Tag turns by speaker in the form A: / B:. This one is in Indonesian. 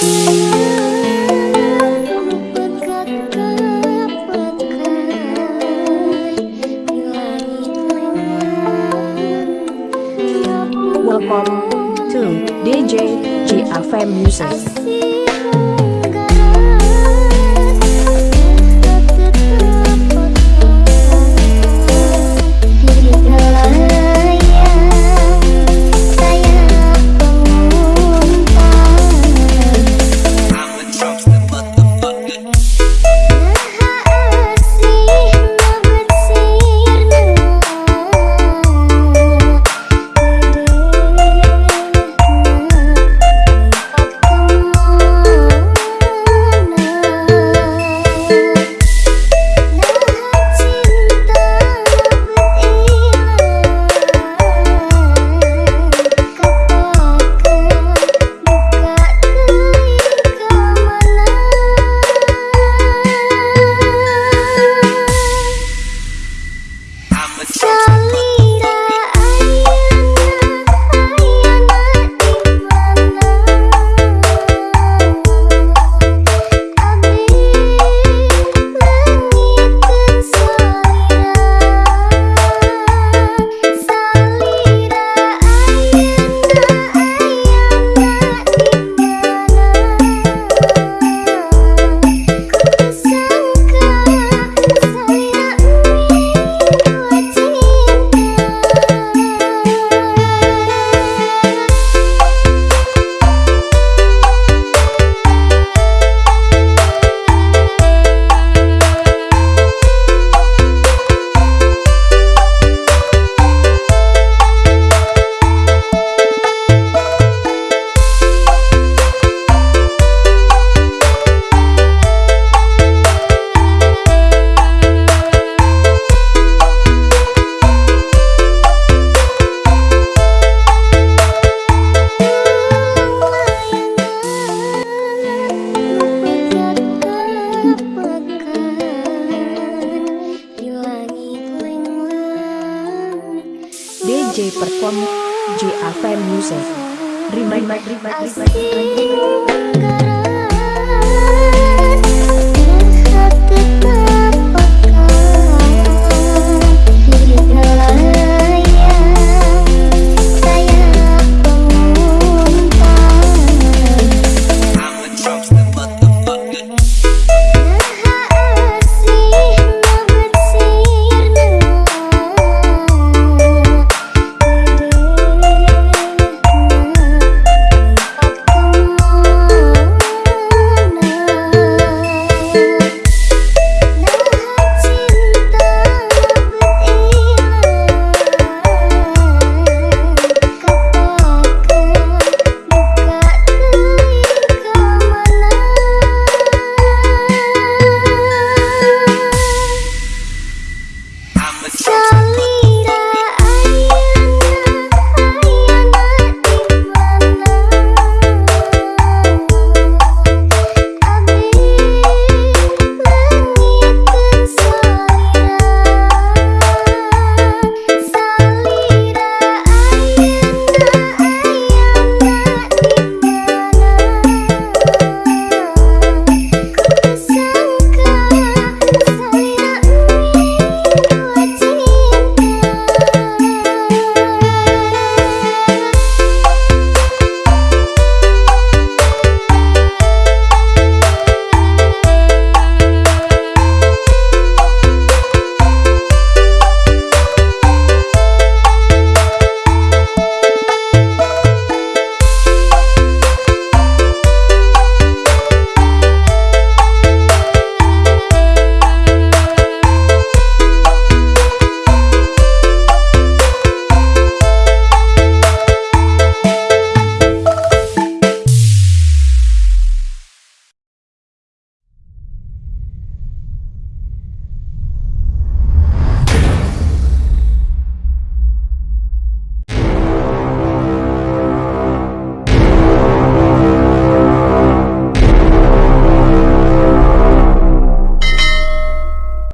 A: Welcome to DJ GFM Music. Perform JFM Music Remake, remake, remake, remake, remake.